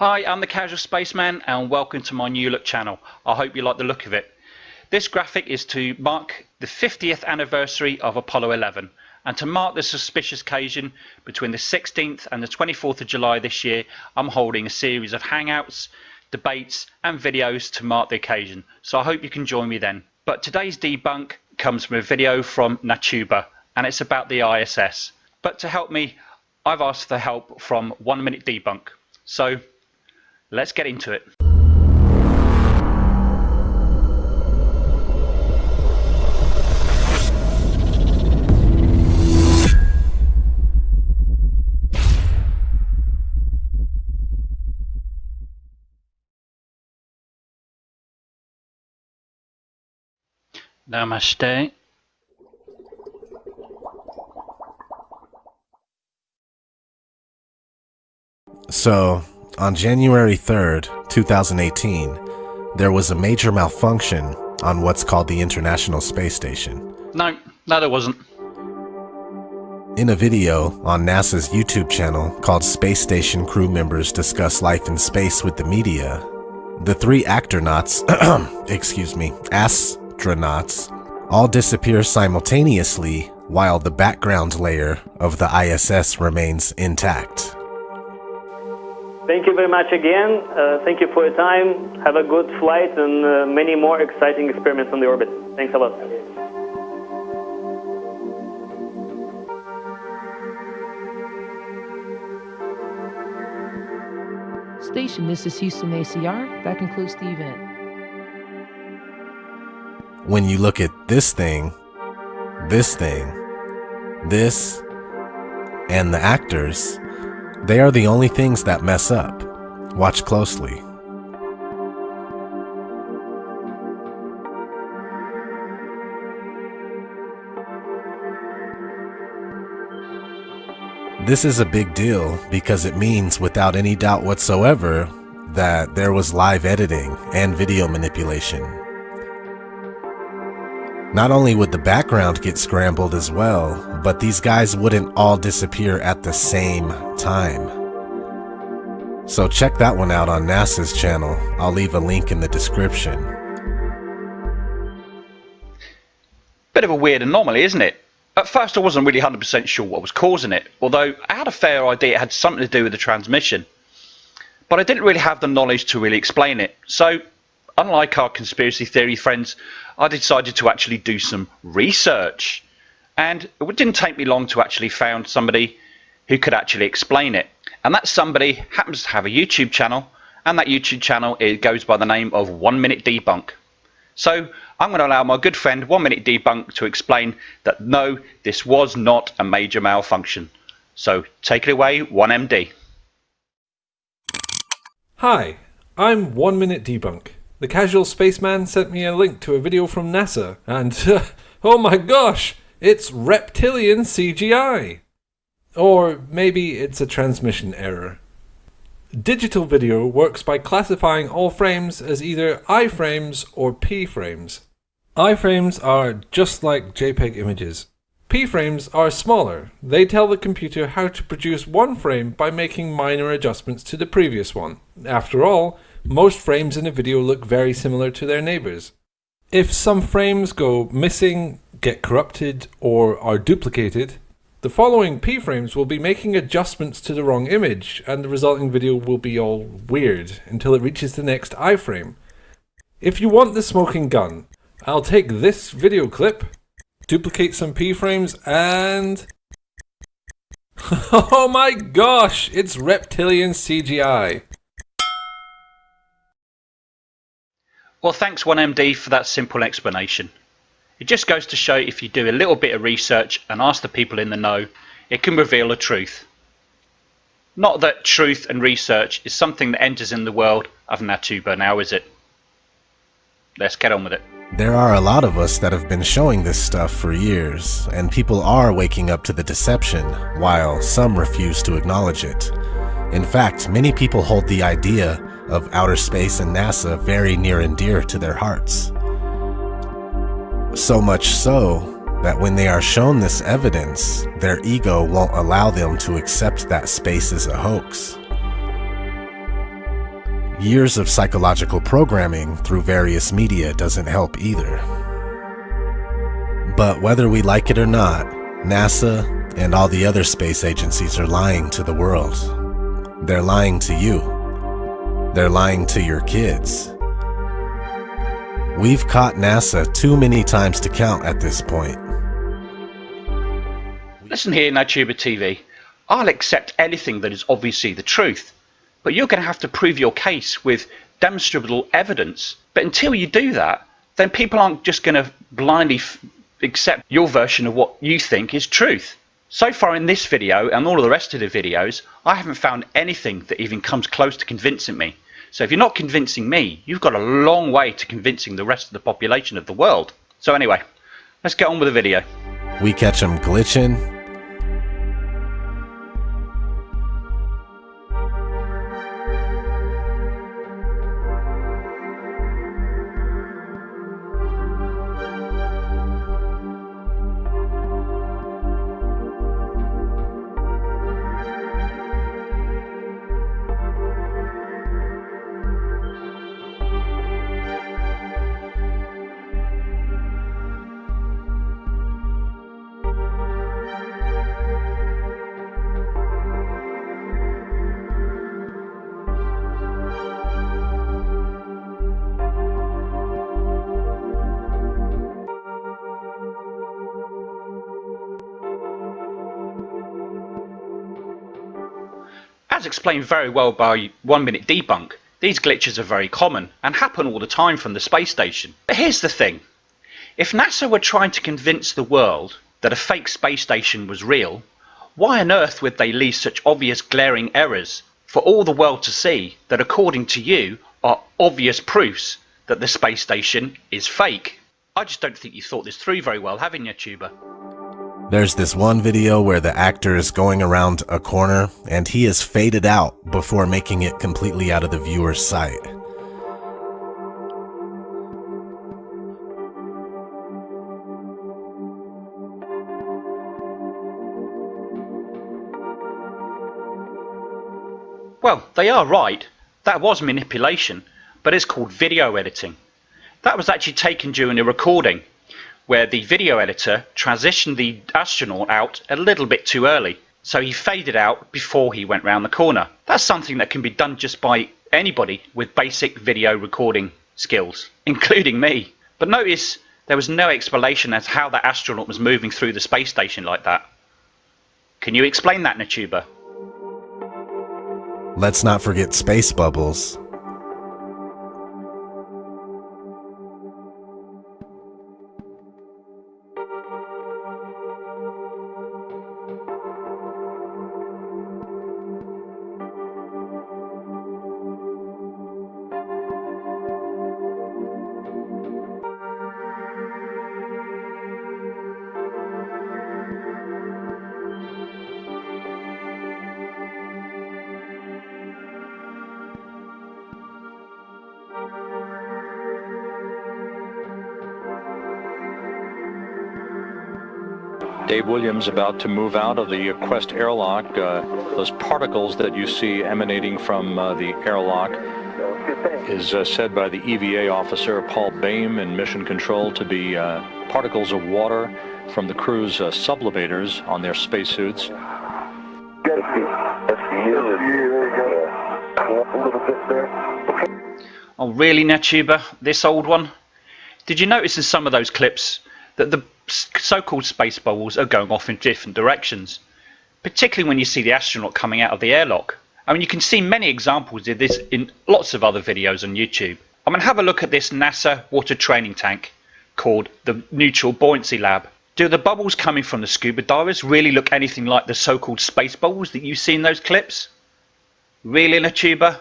Hi, I'm the Casual Spaceman and welcome to my new look channel. I hope you like the look of it. This graphic is to mark the 50th anniversary of Apollo 11 and to mark this suspicious occasion between the 16th and the 24th of July this year I'm holding a series of hangouts, debates and videos to mark the occasion so I hope you can join me then. But today's debunk comes from a video from Natuba and it's about the ISS. But to help me I've asked for help from One Minute Debunk. So Let's get into it. Namaste. So, on January 3rd, 2018, there was a major malfunction on what's called the International Space Station. No, no there wasn't. In a video on NASA's YouTube channel called Space Station Crew Members Discuss Life in Space with the Media, the three astronauts, excuse me, astronauts, all disappear simultaneously while the background layer of the ISS remains intact. Thank you very much again. Uh, thank you for your time. Have a good flight and uh, many more exciting experiments on the orbit. Thanks a lot. Station, this is Houston ACR. That concludes the event. When you look at this thing, this thing, this, and the actors, they are the only things that mess up. Watch closely. This is a big deal because it means without any doubt whatsoever that there was live editing and video manipulation. Not only would the background get scrambled as well, but these guys wouldn't all disappear at the same time. So check that one out on NASA's channel. I'll leave a link in the description. Bit of a weird anomaly, isn't it? At first I wasn't really 100% sure what was causing it, although I had a fair idea it had something to do with the transmission. But I didn't really have the knowledge to really explain it, so unlike our conspiracy theory friends, I decided to actually do some research. And it didn't take me long to actually find somebody who could actually explain it. And that somebody happens to have a YouTube channel, and that YouTube channel it goes by the name of One Minute Debunk. So I'm going to allow my good friend One Minute Debunk to explain that no, this was not a major malfunction. So take it away, 1MD. Hi, I'm One Minute Debunk. The casual spaceman sent me a link to a video from NASA, and oh my gosh, it's reptilian CGI! Or maybe it's a transmission error. Digital video works by classifying all frames as either iframes or p-frames. Iframes are just like JPEG images. P-frames are smaller. They tell the computer how to produce one frame by making minor adjustments to the previous one. After all, most frames in a video look very similar to their neighbors. If some frames go missing, get corrupted, or are duplicated, the following p-frames will be making adjustments to the wrong image, and the resulting video will be all weird until it reaches the next iframe. If you want the smoking gun, I'll take this video clip, duplicate some p-frames, and... oh my gosh, it's reptilian CGI! Well, thanks 1MD for that simple explanation. It just goes to show if you do a little bit of research and ask the people in the know, it can reveal the truth. Not that truth and research is something that enters in the world of Natuba now, is it? Let's get on with it. There are a lot of us that have been showing this stuff for years, and people are waking up to the deception, while some refuse to acknowledge it. In fact, many people hold the idea of outer space and NASA very near and dear to their hearts. So much so that when they are shown this evidence, their ego won't allow them to accept that space is a hoax. Years of psychological programming through various media doesn't help either. But whether we like it or not, NASA and all the other space agencies are lying to the world. They're lying to you. They're lying to your kids. We've caught NASA too many times to count at this point. Listen here, Natuba TV. I'll accept anything that is obviously the truth, but you're going to have to prove your case with demonstrable evidence. But until you do that, then people aren't just going to blindly accept your version of what you think is truth. So far in this video and all of the rest of the videos, I haven't found anything that even comes close to convincing me. So if you're not convincing me, you've got a long way to convincing the rest of the population of the world. So anyway, let's get on with the video. We catch them glitching, explained very well by One Minute Debunk, these glitches are very common and happen all the time from the space station. But here's the thing. If NASA were trying to convince the world that a fake space station was real, why on earth would they leave such obvious glaring errors for all the world to see that according to you are obvious proofs that the space station is fake? I just don't think you thought this through very well, haven't you, Tuber? There's this one video where the actor is going around a corner and he is faded out before making it completely out of the viewer's sight. Well, they are right. That was manipulation, but it's called video editing. That was actually taken during a recording where the video editor transitioned the astronaut out a little bit too early. So he faded out before he went round the corner. That's something that can be done just by anybody with basic video recording skills, including me. But notice there was no explanation as to how the astronaut was moving through the space station like that. Can you explain that, Natuba? Let's not forget space bubbles. Dave Williams about to move out of the Quest airlock. Uh, those particles that you see emanating from uh, the airlock is uh, said by the EVA officer Paul Baim in Mission Control to be uh, particles of water from the crew's uh, sublimators on their spacesuits. Oh, really, Natuba? This old one? Did you notice in some of those clips that the so-called space bubbles are going off in different directions? Particularly when you see the astronaut coming out of the airlock. I mean, you can see many examples of this in lots of other videos on YouTube. I'm going to have a look at this NASA water training tank called the Neutral Buoyancy Lab. Do the bubbles coming from the scuba divers really look anything like the so-called space bubbles that you see in those clips? Really, Natuba?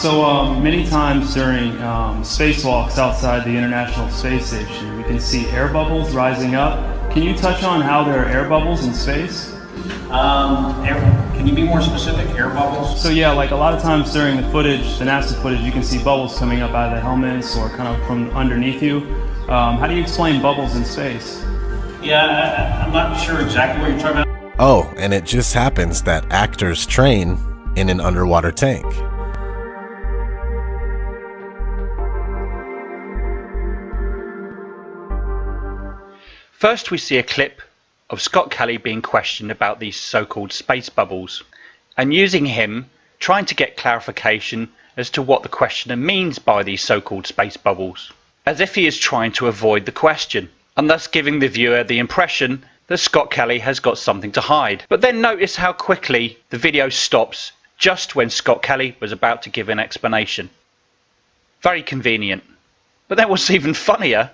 So um, many times during um, spacewalks outside the International Space Station, we can see air bubbles rising up. Can you touch on how there are air bubbles in space? Um, air, Can you be more specific? Air bubbles? So yeah, like a lot of times during the footage, the NASA footage, you can see bubbles coming up out of the helmets or kind of from underneath you. Um, how do you explain bubbles in space? Yeah, I, I'm not sure exactly what you're talking about. Oh, and it just happens that actors train in an underwater tank. First, we see a clip of Scott Kelly being questioned about these so-called space bubbles, and using him trying to get clarification as to what the questioner means by these so-called space bubbles, as if he is trying to avoid the question, and thus giving the viewer the impression that Scott Kelly has got something to hide. But then notice how quickly the video stops just when Scott Kelly was about to give an explanation. Very convenient. But then what's even funnier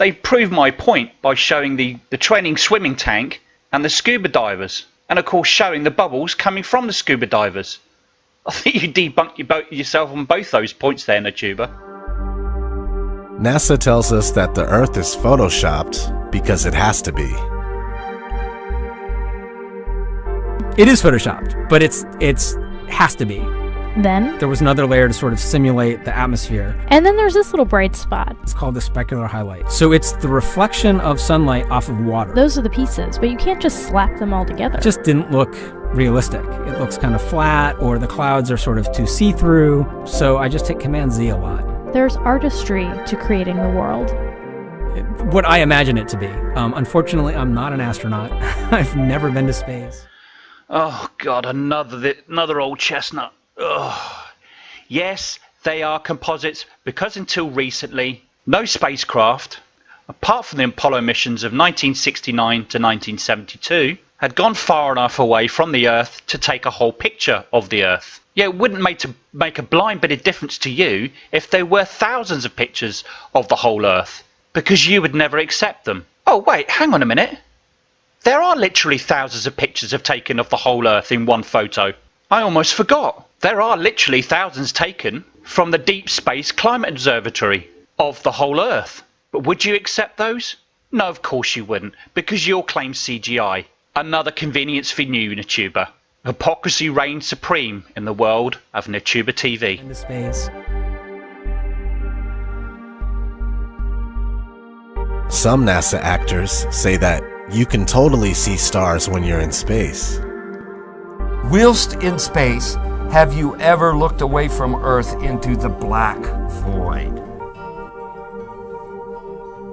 they proved my point by showing the, the training swimming tank and the scuba divers, and of course showing the bubbles coming from the scuba divers. I think you debunked your yourself on both those points there, Natuba. NASA tells us that the Earth is photoshopped because it has to be. It is photoshopped, but it's it's has to be. Then, There was another layer to sort of simulate the atmosphere. and then there's this little bright spot. It's called the specular highlight. So it's the reflection of sunlight off of water. Those are the pieces, but you can't just slap them all together. It just didn't look realistic. It looks kind of flat, or the clouds are sort of too see through. So I just hit Command Z a lot. There's artistry to creating the world. What I imagine it to be. Um, unfortunately, I'm not an astronaut. I've never been to space. Oh God, another another old chestnut. Ugh. Yes, they are composites because until recently, no spacecraft, apart from the Apollo missions of 1969 to 1972, had gone far enough away from the Earth to take a whole picture of the Earth. Yeah, it wouldn't make, to make a blind bit of difference to you if there were thousands of pictures of the whole Earth, because you would never accept them. Oh wait, hang on a minute. There are literally thousands of pictures of taken of the whole Earth in one photo. I almost forgot. There are literally thousands taken from the Deep Space Climate Observatory of the whole Earth. But would you accept those? No, of course you wouldn't, because you'll claim CGI. Another convenience for you, Natuba. Hypocrisy reigns supreme in the world of Natuba TV. Into space. Some NASA actors say that you can totally see stars when you're in space. Whilst in space, have you ever looked away from Earth into the black void?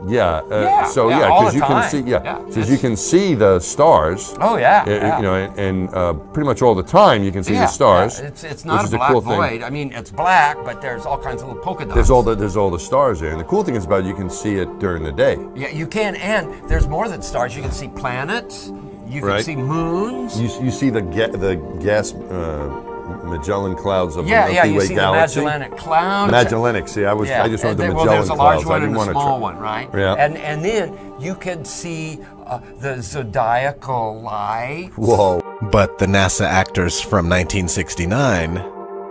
Yeah. Uh, Yeah, So yeah, yeah, because the you can see yeah, Yeah, because you can see the stars. Oh, yeah, uh, yeah. You know, and, and uh, pretty much all the time you can see yeah, the stars. yeah, It's, it's not a black cool thing. void. I mean, it's black, but there's all kinds of little polka dots. There's all the there's all the stars there, and the cool thing is about it, you can see it during the day. Yeah, you can, and there's more than stars. You can see planets. You can Right. see moons. You, you see the ga- the gas uh, Magellan clouds of yeah, the yeah. Milky You Way see galaxy. the Magellanic Cloud. Magellanic. See, I was Yeah, I just wanted and the then- well, Magellan there's a large clouds. I one didn't and a want small one, right? Yeah. And and then you can see uh, the zodiacal light. Whoa. But the NASA actors from 1969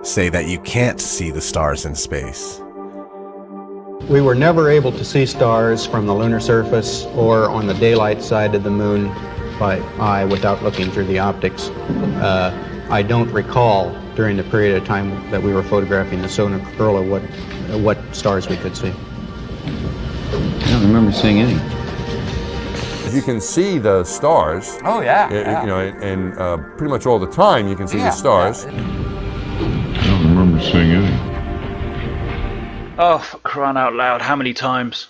say that you can't see the stars in space. We were never able to see stars from the lunar surface or on the daylight side of the moon by eye without looking through the optics. Uh, I don't recall during the period of time that we were photographing the solar corona what, what stars we could see. I don't remember seeing any. You can see the stars. Oh yeah. uh, yeah. You know, and, and uh, pretty much all the time you can see Yeah, the stars. yeah. I don't remember seeing any. Oh, for crying out loud, how many times?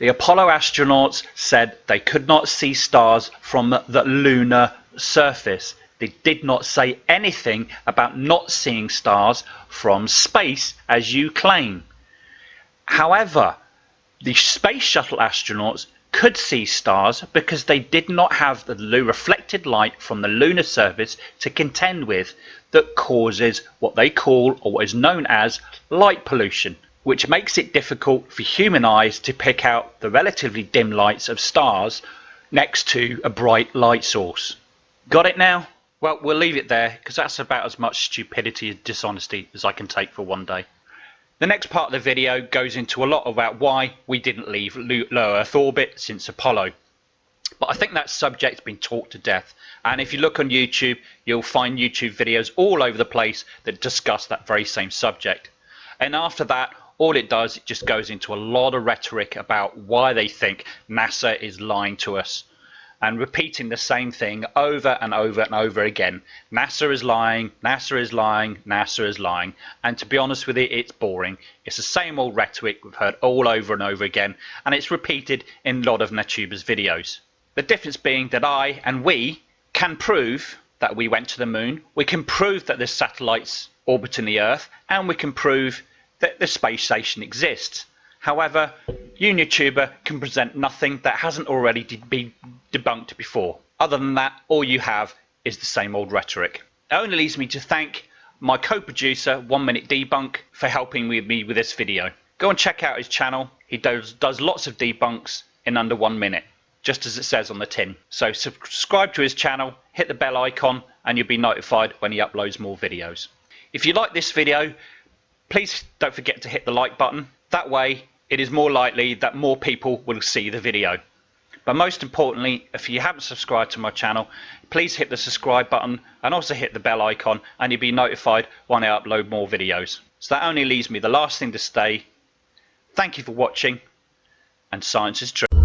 The Apollo astronauts said they could not see stars from the lunar surface. They did not say anything about not seeing stars from space, as you claim. However, the space shuttle astronauts could see stars because they did not have the reflected light from the lunar surface to contend with that causes what they call or what is known as light pollution which makes it difficult for human eyes to pick out the relatively dim lights of stars next to a bright light source. Got it now? Well, we'll leave it there because that's about as much stupidity and dishonesty as I can take for one day. The next part of the video goes into a lot about why we didn't leave low Earth orbit since Apollo. But I think that subject's been talked to death. And if you look on YouTube, you'll find YouTube videos all over the place that discuss that very same subject. And after that, all it does, it just goes into a lot of rhetoric about why they think NASA is lying to us and repeating the same thing over and over and over again. NASA is lying, NASA is lying, NASA is lying. And to be honest with you, it's boring. It's the same old rhetoric we've heard all over and over again, and it's repeated in a lot of NetTubers videos. The difference being that I and we can prove that we went to the moon, we can prove that there's satellites orbiting the Earth, and we can prove that the space station exists. However, YouTuber can present nothing that hasn't already de been debunked before. Other than that, all you have is the same old rhetoric. It only leaves me to thank my co-producer, One Minute Debunk, for helping with me with this video. Go and check out his channel. He does, does lots of debunks in under one minute, just as it says on the tin. So subscribe to his channel, hit the bell icon, and you'll be notified when he uploads more videos. If you like this video, please don't forget to hit the like button. That way, it is more likely that more people will see the video. But most importantly, if you haven't subscribed to my channel, please hit the subscribe button and also hit the bell icon and you'll be notified when I upload more videos. So that only leaves me the last thing to say. Thank you for watching and science is true.